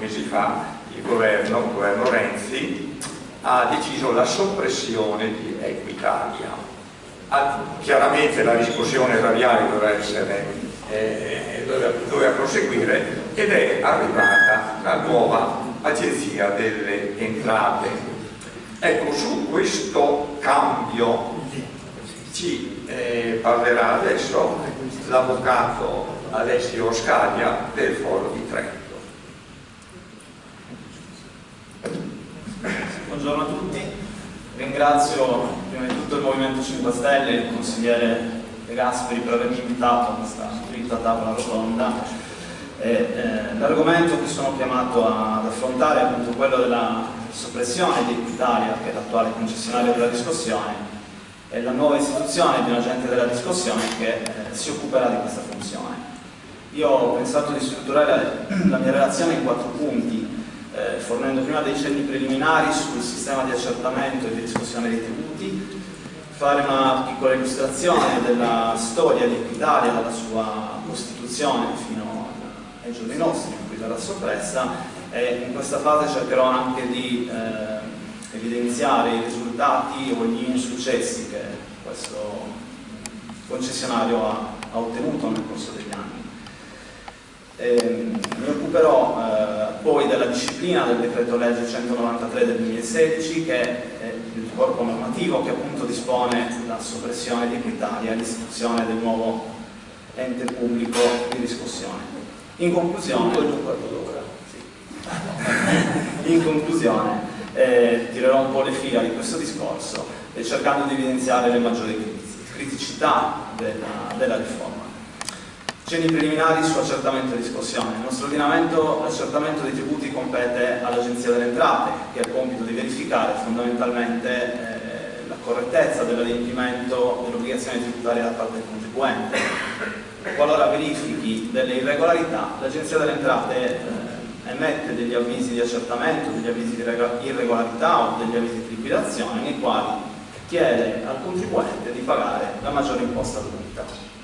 mesi fa il governo, il governo Renzi ha deciso la soppressione di Equitalia. Ah, chiaramente la discussione radiale doveva, essere, eh, doveva, doveva proseguire ed è arrivata la nuova agenzia delle entrate. Ecco, su questo cambio ci eh, parlerà adesso l'avvocato Alessio Scaglia del Foro di Trento. Buongiorno a tutti, ringrazio prima di tutto il Movimento 5 Stelle e il consigliere De Gasperi per avermi invitato a questa dritta tavola rotonda. Eh, L'argomento che sono chiamato ad affrontare è appunto quello della soppressione di Equitalia, che è l'attuale concessionario della riscossione, e la nuova istituzione di un agente della riscossione che eh, si occuperà di questa funzione. Io ho pensato di strutturare la mia relazione in quattro punti, eh, fornendo prima dei cenni preliminari sul sistema di accertamento e di riscossione dei tributi, fare una piccola illustrazione della storia di Equitalia dalla sua costituzione fino ai giorni nostri in cui verrà soppressa e in questa fase cercherò anche di eh, evidenziare i risultati o gli insuccessi che questo concessionario ha, ha ottenuto nel corso degli anni. Eh, mi occuperò eh, poi della disciplina del decreto legge 193 del 2016 che è il corpo normativo che appunto dispone la soppressione di Equitalia e l'istituzione del nuovo ente pubblico di riscossione. In conclusione, in conclusione eh, tirerò un po' le fila di questo discorso eh, cercando di evidenziare le maggiori criticità della, della riforma. Cenni preliminari su accertamento e riscossione. Nel nostro ordinamento l'accertamento dei tributi compete all'Agenzia delle Entrate, che ha il compito di verificare fondamentalmente eh, la correttezza dell'adempimento dell'obbligazione tributaria da parte del contribuente. Qualora verifichi delle irregolarità, l'Agenzia delle Entrate eh, emette degli avvisi di accertamento, degli avvisi di irregolarità o degli avvisi di liquidazione nei quali chiede al contribuente di pagare la maggiore imposta dovuta.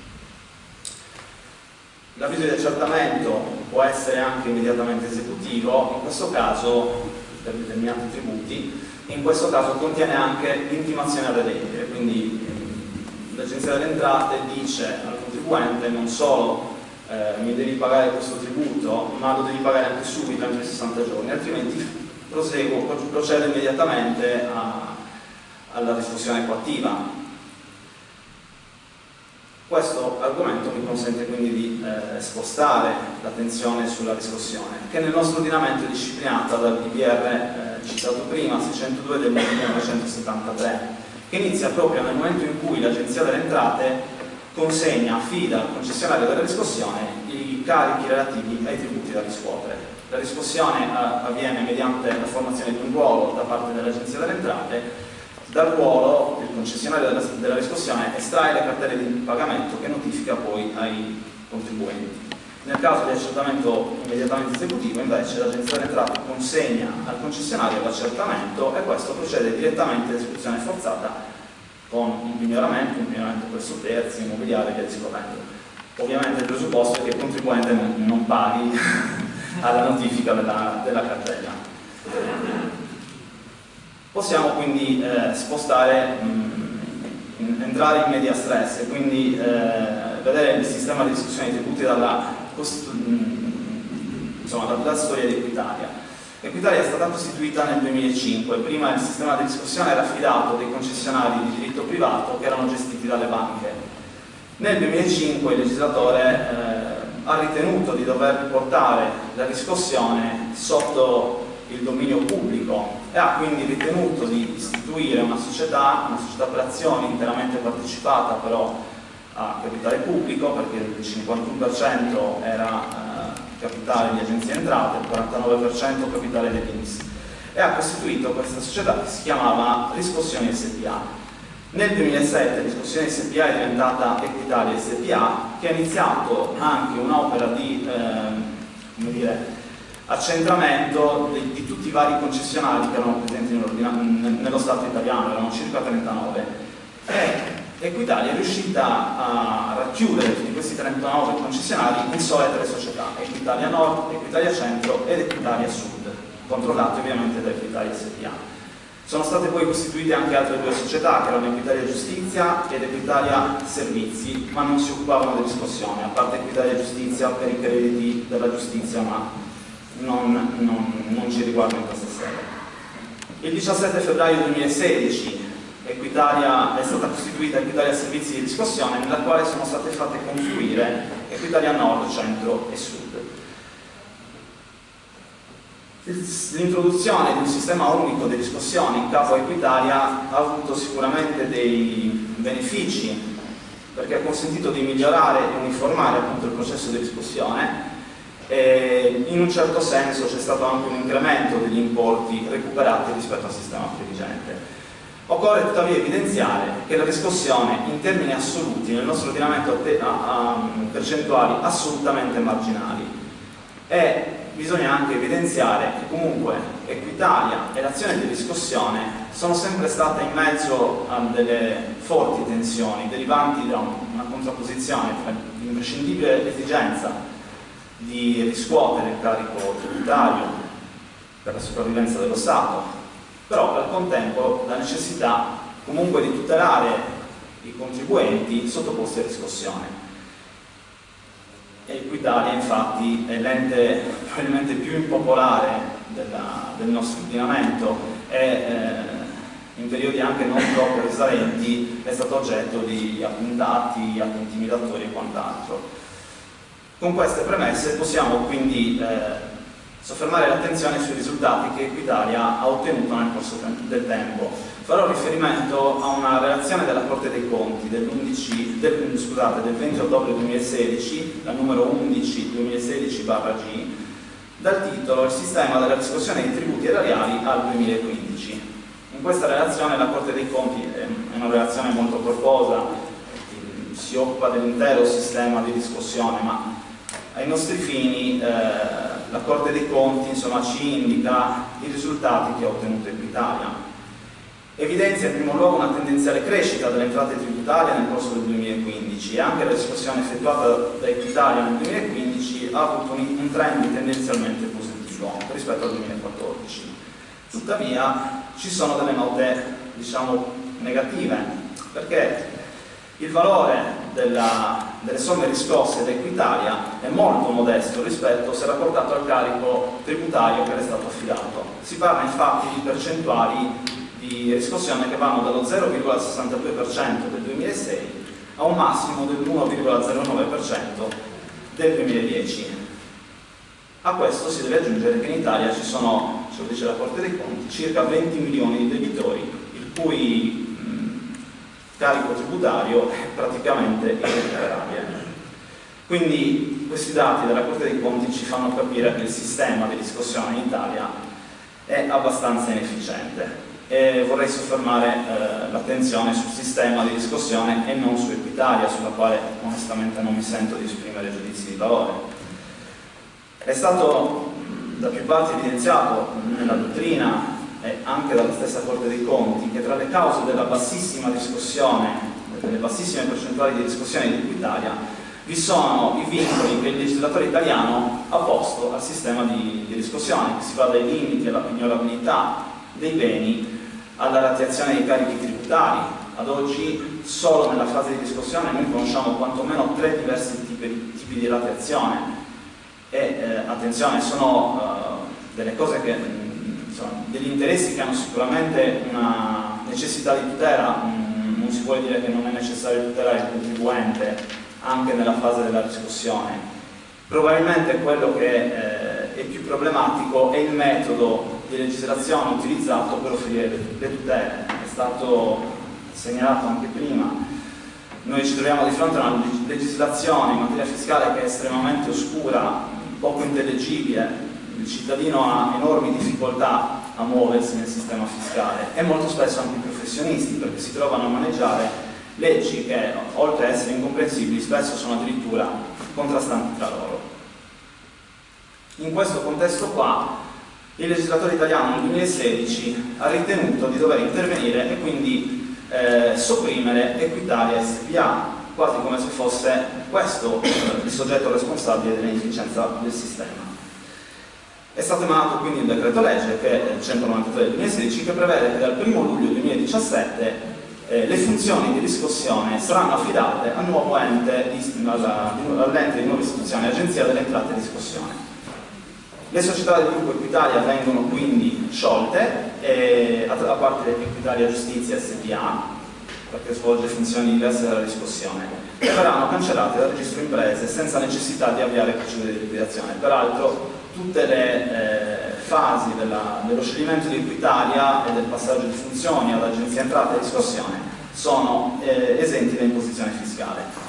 L'avviso di accertamento può essere anche immediatamente esecutivo, in questo caso per determinati tributi, in questo caso contiene anche l'intimazione ad adempiere, quindi l'Agenzia delle Entrate dice al contribuente non solo eh, mi devi pagare questo tributo, ma lo devi pagare anche subito, anche 60 giorni, altrimenti proseguo, procedo immediatamente a, alla riscossione coattiva questo argomento mi consente quindi di eh, spostare l'attenzione sulla riscossione, che nel nostro ordinamento è disciplinata dal DPR eh, citato prima, 602 del 1973, che inizia proprio nel momento in cui l'Agenzia delle Entrate consegna, affida al concessionario della riscossione i carichi relativi ai tributi da riscuotere. La riscossione eh, avviene mediante la formazione di un ruolo da parte dell'Agenzia delle Entrate dal ruolo il concessionario della, della riscossione estrae le cartelle di pagamento che notifica poi ai contribuenti. Nel caso di accertamento immediatamente esecutivo invece l'agenzia delle entrate consegna al concessionario l'accertamento e questo procede direttamente all'esecuzione forzata con un pignoramento, un pignoramento presso terzi, immobiliare e via discorrendo. Ovviamente il presupposto è che il contribuente non paghi alla notifica della, della cartella. Possiamo quindi eh, spostare, mh, mm, entrare in media stress e quindi eh, vedere il sistema di discussione dei tributi dalla, mm, insomma, dalla storia di Equitalia. Equitalia è stata costituita nel 2005, prima il sistema di discussione era affidato dei concessionari di diritto privato che erano gestiti dalle banche. Nel 2005 il legislatore eh, ha ritenuto di dover portare la riscossione sotto il dominio pubblico e ha quindi ritenuto di istituire una società, una società per azioni interamente partecipata però a capitale pubblico perché il 51% era eh, capitale di agenzie entrate, il 49% capitale dell'Inps e ha costituito questa società che si chiamava Riscossioni SPA. Nel 2007 Riscossioni SPA è diventata Equitalia SPA che ha iniziato anche un'opera di eh, come dire, accentramento di, di, tutti i vari concessionari che erano presenti nello Stato italiano, erano circa 39, e Equitalia è riuscita a racchiudere tutti questi 39 concessionari in sole tre società, Equitalia Nord, Equitalia Centro ed Equitalia Sud, controllate ovviamente da Equitalia SPA. Sono state poi costituite anche altre due società, che erano Equitalia Giustizia ed Equitalia Servizi, ma non si occupavano di riscossione, a parte Equitalia Giustizia per i crediti della giustizia, ma non, non, non ci riguarda in questa sede. Il 17 febbraio 2016 Equitalia è stata costituita Equitalia Servizi di Riscossione, nella quale sono state fatte confluire Equitalia Nord, Centro e Sud. L'introduzione di un sistema unico di riscossione in capo a Equitalia ha avuto sicuramente dei benefici perché ha consentito di migliorare e uniformare appunto il processo di riscossione e in un certo senso c'è stato anche un incremento degli importi recuperati rispetto al sistema previgente. Occorre tuttavia evidenziare che la riscossione in termini assoluti nel nostro ordinamento ha percentuali assolutamente marginali e bisogna anche evidenziare che comunque Equitalia e l'azione di riscossione sono sempre state in mezzo a delle forti tensioni derivanti da una contrapposizione tra l'imprescindibile esigenza di riscuotere il carico tributario per la sopravvivenza dello Stato, però al contempo la necessità comunque di tutelare i contribuenti sottoposti a riscossione. Equitalia infatti è l'ente probabilmente più impopolare della, del nostro ordinamento e eh, in periodi anche non troppo risalenti è stato oggetto di attentati, atti intimidatori e quant'altro. Con queste premesse possiamo quindi eh, soffermare l'attenzione sui risultati che Equitalia ha ottenuto nel corso del tempo farò riferimento a una relazione della Corte dei Conti del, 11, del, scusate, del 20 ottobre 2016, la numero 11 2016-G, dal titolo Il sistema della riscossione dei tributi erariali al 2015. In questa relazione la Corte dei Conti è una relazione molto corposa, si occupa dell'intero sistema di riscossione, ma ai nostri fini eh, la Corte dei Conti insomma, ci indica i risultati che ha ottenuto Equitalia evidenzia in primo luogo una tendenziale crescita delle entrate tributarie nel corso del 2015 e anche la riscossione effettuata da Equitalia nel 2015 ha avuto un trend tendenzialmente positivo rispetto al 2014. Tuttavia ci sono delle note diciamo, negative perché il valore della, delle somme riscosse da Equitalia è molto modesto rispetto se rapportato al carico tributario che è stato affidato. Si parla infatti di percentuali di riscossione che vanno dallo 0,62% del 2006 a un massimo del 1,09% del 2010. A questo si deve aggiungere che in Italia ci sono, ce lo dice la Corte dei Conti, circa 20 milioni di debitori il cui carico tributario è praticamente irrecuperabile. Quindi questi dati della Corte dei Conti ci fanno capire che il sistema di riscossione in Italia è abbastanza inefficiente e vorrei soffermare eh, l'attenzione sul sistema di riscossione e non su Equitalia, sulla quale onestamente non mi sento di esprimere giudizi di valore. È stato da più parti evidenziato nella dottrina e anche dalla stessa Corte dei Conti che tra le cause della bassissima riscossione, delle bassissime percentuali di riscossione di Equitalia, vi sono i vincoli che il legislatore italiano ha posto al sistema di, di riscossione, che si va dai limiti alla pignorabilità dei beni alla rateazione dei carichi tributari. Ad oggi solo nella fase di discussione noi conosciamo quantomeno tre diversi tipi, tipi di rateazione e eh, attenzione, sono eh, delle cose che insomma, degli interessi che hanno sicuramente una necessità di tutela, mm, non si può dire che non è necessario tutelare il contribuente anche nella fase della discussione. Probabilmente quello che eh, è più problematico è il metodo di legislazione utilizzato per offrire le tutele. È stato segnalato anche prima. Noi ci troviamo di fronte a una legislazione in materia fiscale che è estremamente oscura, poco intellegibile, il cittadino ha enormi difficoltà a muoversi nel sistema fiscale e molto spesso anche i professionisti perché si trovano a maneggiare leggi che oltre ad essere incomprensibili spesso sono addirittura contrastanti tra loro. In questo contesto qua il legislatore italiano nel 2016 ha ritenuto di dover intervenire e quindi eh, sopprimere Equitalia SPA, quasi come se fosse questo il soggetto responsabile dell'inefficienza del sistema. È stato emanato quindi il decreto legge che è il 193 del 2016 che prevede che dal 1 luglio 2017 eh, le funzioni di riscossione saranno affidate al nuovo ente di, all'ente di nuova istituzione, Agenzia delle Entrate e Riscossione. Le società del gruppo Equitalia vengono quindi sciolte, eh, a, a parte Equitalia Giustizia SPA, perché svolge funzioni diverse dalla riscossione, e verranno cancellate dal registro imprese senza necessità di avviare procedure di liquidazione. Peraltro tutte le eh, fasi della, dello scioglimento di Equitalia e del passaggio di funzioni all'Agenzia Entrata e Riscossione sono eh, esenti da imposizione fiscale.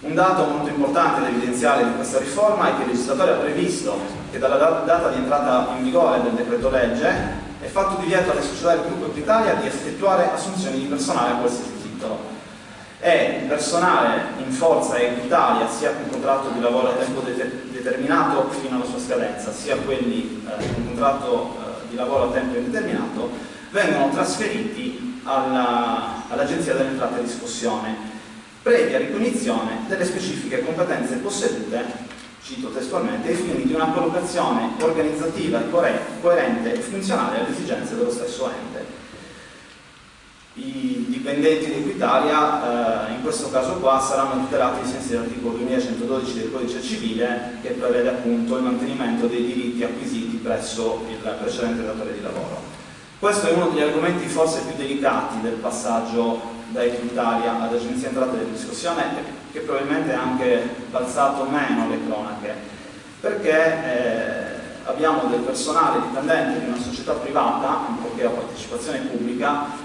Un dato molto importante da evidenziare di questa riforma è che il legislatore ha previsto che dalla data di entrata in vigore del decreto legge è fatto divieto alle società del gruppo Equitalia di effettuare assunzioni di personale a qualsiasi titolo e il personale in forza Equitalia sia con contratto di lavoro a tempo determinato fino alla sua scadenza sia quelli eh, con contratto eh, di lavoro a tempo indeterminato vengono trasferiti all'Agenzia all delle Entrate e Riscossione previa ricognizione delle specifiche competenze possedute cito testualmente, ai fini di una collocazione organizzativa coerente e funzionale alle esigenze dello stesso ente. I dipendenti di Equitalia eh, in questo caso qua saranno tutelati ai sensi dell'articolo 2112 del codice civile che prevede appunto il mantenimento dei diritti acquisiti presso il precedente datore di lavoro. Questo è uno degli argomenti forse più delicati del passaggio da Equitalia ad Agenzia Entrate della Discussione che probabilmente ha anche balzato meno le cronache, perché eh, abbiamo del personale dipendente di una società privata, ancorché a partecipazione pubblica,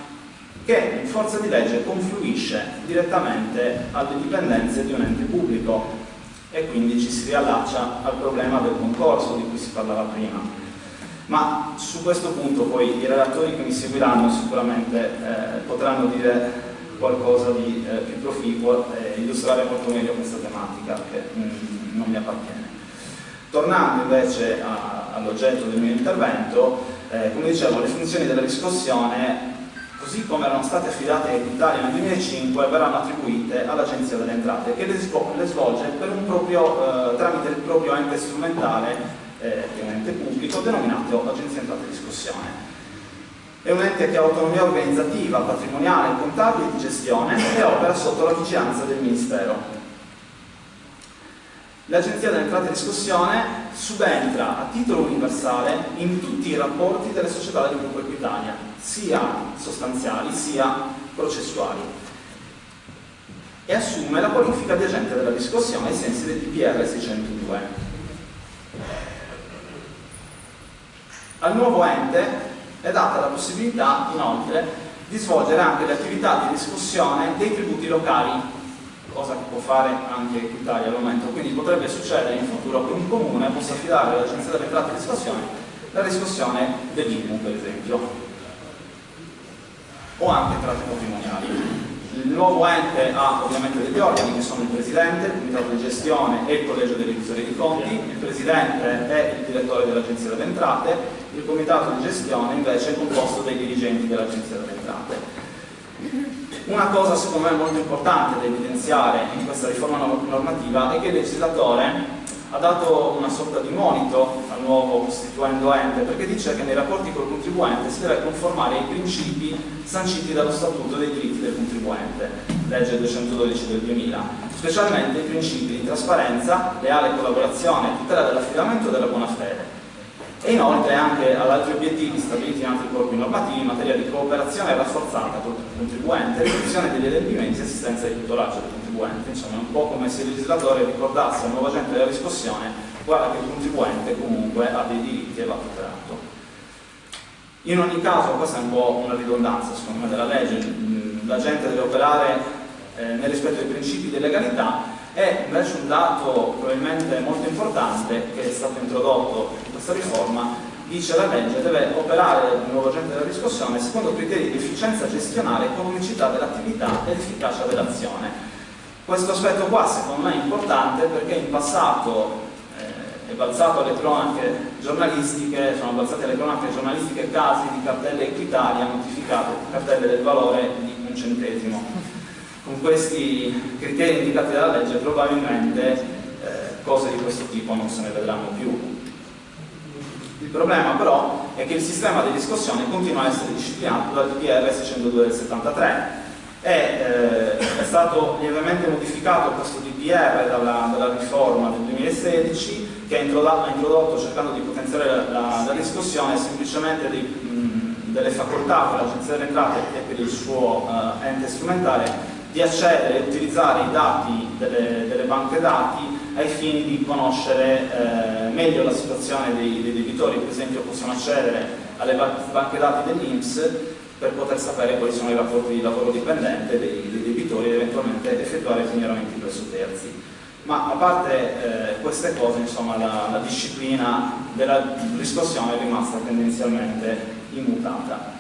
che in forza di legge confluisce direttamente alle dipendenze di un ente pubblico e quindi ci si riallaccia al problema del concorso di cui si parlava prima. Ma su questo punto poi i relatori che mi seguiranno sicuramente eh, potranno dire qualcosa di eh, più proficuo e illustrare molto meglio questa tematica che mh, mm, non mi appartiene. Tornando invece all'oggetto del mio intervento, eh, come dicevo, le funzioni della riscossione, così come erano state affidate in Italia nel 2005, verranno attribuite all'Agenzia delle Entrate, che le, svolge proprio, eh, tramite il proprio ente strumentale, eh, ente pubblico, denominato Agenzia Entrate e Riscossione è un ente che ha autonomia organizzativa, patrimoniale, contabile e di gestione e opera sotto la vigilanza del Ministero. L'Agenzia delle Entrate e Riscossione subentra a titolo universale in tutti i rapporti delle società del gruppo Equitalia, sia sostanziali sia processuali, e assume la qualifica di agente della riscossione ai sensi del DPR 602. Al nuovo ente è data la possibilità inoltre di svolgere anche le attività di discussione dei tributi locali, cosa che può fare anche Italia al momento, quindi potrebbe succedere in futuro che un comune possa affidare all'Agenzia delle Entrate di riscossione la riscossione dell'IMU per esempio, o anche entrate patrimoniali. Il nuovo ente ha ovviamente degli organi che sono il Presidente, il Comitato di Gestione e il Collegio dei Revisori dei Conti, il Presidente è il Direttore dell'Agenzia delle Entrate, il Comitato di Gestione invece è composto dai dirigenti dell'Agenzia delle Entrate. Una cosa secondo me molto importante da evidenziare in questa riforma normativa è che il legislatore ha dato una sorta di monito al nuovo costituendo ente perché dice che nei rapporti col contribuente si deve conformare ai principi sanciti dallo Statuto dei diritti del contribuente, legge 212 del 2000, specialmente i principi di trasparenza, leale collaborazione, tutela dell'affidamento e della buona fede e inoltre anche ad altri obiettivi stabiliti in altri corpi normativi in materia di cooperazione rafforzata col contribuente, riduzione degli adempimenti e assistenza di tutoraggio del contribuente. Insomma, è un po' come se il legislatore ricordasse al nuovo agente della riscossione guarda che il contribuente comunque ha dei diritti e va tutelato. In ogni caso, questa è un po' una ridondanza secondo me della legge, l'agente deve operare eh, nel rispetto dei principi di legalità e invece un dato probabilmente molto importante che è stato introdotto in questa riforma dice la legge deve operare il nuovo agente della riscossione secondo criteri di efficienza gestionale, economicità dell'attività ed efficacia dell'azione. Questo aspetto qua secondo me è importante perché in passato eh, è balzato alle cronache giornalistiche, sono balzate alle cronache giornalistiche casi di cartelle Equitalia notificate, cartelle del valore di un centesimo. Con questi criteri indicati dalla legge probabilmente eh, cose di questo tipo non se ne vedranno più. Il problema però è che il sistema di riscossione continua a essere disciplinato dal DPR 602 del 73 e eh, è stato lievemente modificato questo DPR dalla, dalla riforma del 2016 che ha introdotto, introdotto cercando di potenziare la, la riscossione semplicemente dei, mh, delle facoltà per l'Agenzia delle Entrate e per il suo uh, ente strumentale di accedere e utilizzare i dati delle, delle banche dati ai fini di conoscere eh, meglio la situazione dei, dei, debitori, per esempio possono accedere alle banche dati dell'Inps per poter sapere quali sono i rapporti di lavoro dipendente dei, dei debitori ed eventualmente effettuare pignoramenti presso terzi. Ma a parte eh, queste cose, insomma, la, la disciplina della riscossione è rimasta tendenzialmente immutata.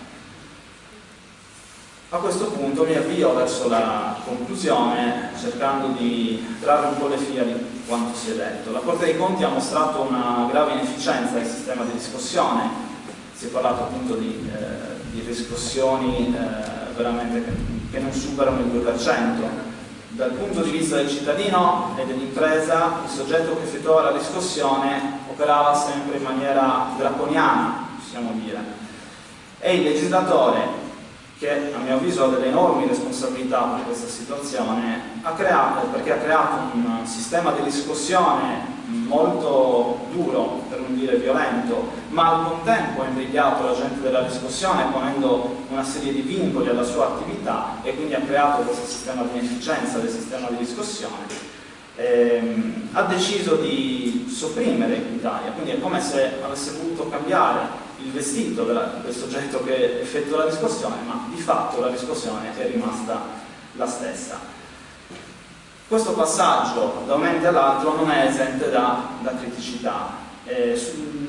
A questo punto mi avvio verso la conclusione cercando di trarre un po' le fila di quanto si è detto. La Corte dei Conti ha mostrato una grave inefficienza del sistema di riscossione, si è parlato appunto di, eh, di riscossioni eh, veramente che, non superano il 2%. Dal punto di vista del cittadino e dell'impresa, il soggetto che effettuava la riscossione operava sempre in maniera draconiana, possiamo dire, e il legislatore che a mio avviso ha delle enormi responsabilità per questa situazione, ha creato, perché ha creato un sistema di riscossione molto duro, per non dire violento, ma al contempo ha imbrigliato la gente della riscossione ponendo una serie di vincoli alla sua attività e quindi ha creato questo sistema di inefficienza del sistema di riscossione. Ehm, ha deciso di sopprimere l'Italia, quindi è come se avesse voluto cambiare il vestito della, del soggetto che effettua la riscossione, ma di fatto la riscossione è rimasta la stessa. Questo passaggio da un ente all'altro non è esente da, da criticità. Eh,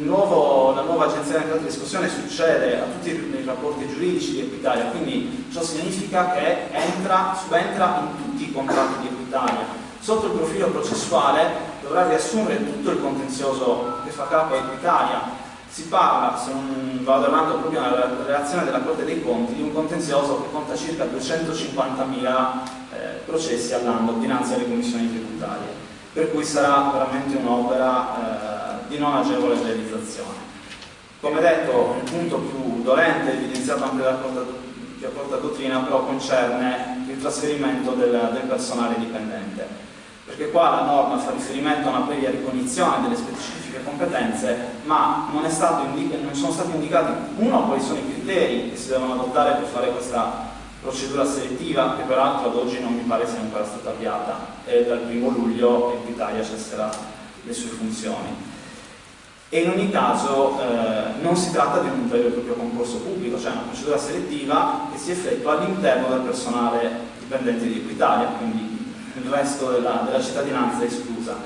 nuovo, la nuova agenzia di riscossione succede a tutti i rapporti giuridici di Equitalia, quindi ciò significa che entra, subentra in tutti i contratti di Equitalia. Sotto il profilo processuale dovrà riassumere tutto il contenzioso che fa capo a Equitalia, si parla, se non vado avanti proprio nella relazione della Corte dei Conti, di un contenzioso che conta circa 250.000 eh, processi all'anno dinanzi alle commissioni tributarie, per cui sarà veramente un'opera eh, di non agevole realizzazione. Come detto, il punto più dolente, evidenziato anche dalla accorta dottrina, però concerne il trasferimento del, del personale dipendente perché qua la norma fa riferimento a una previa ricognizione delle specifiche competenze, ma non, non, sono stati indicati, uno, quali sono i criteri che si devono adottare per fare questa procedura selettiva, che peraltro ad oggi non mi pare sia ancora stata avviata, e dal primo luglio l'Italia cesserà le sue funzioni. E in ogni caso eh, non si tratta di un vero e proprio concorso pubblico, cioè una procedura selettiva che si effettua all'interno del personale dipendente di Equitalia, quindi il resto della, della cittadinanza è esclusa.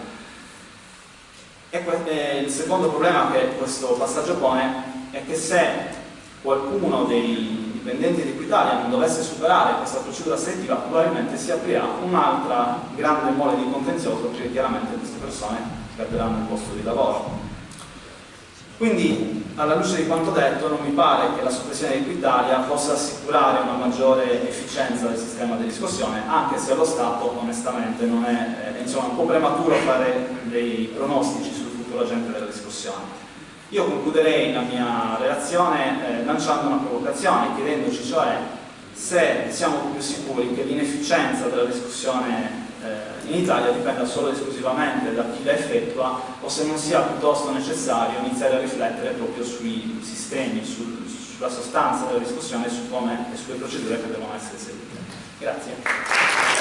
E, il secondo problema che questo passaggio pone è che se qualcuno dei dipendenti di Equitalia non dovesse superare questa procedura selettiva probabilmente si aprirà un'altra grande mole di contenzioso perché chiaramente queste persone perderanno il posto di lavoro. Quindi, alla luce di quanto detto, non mi pare che la soppressione di Equitalia possa assicurare una maggiore efficienza del sistema di riscossione, anche se allo Stato, onestamente, non è, eh, insomma, un po' prematuro fare dei pronostici sul futuro agente della riscossione. Io concluderei la mia relazione eh, lanciando una provocazione, chiedendoci cioè se siamo più sicuri che l'inefficienza della riscossione eh, in Italia dipenda solo e esclusivamente da chi la effettua o se non sia piuttosto necessario iniziare a riflettere proprio sui sistemi, sul, sulla sostanza della discussione e su come e sulle procedure che devono essere seguite. Grazie.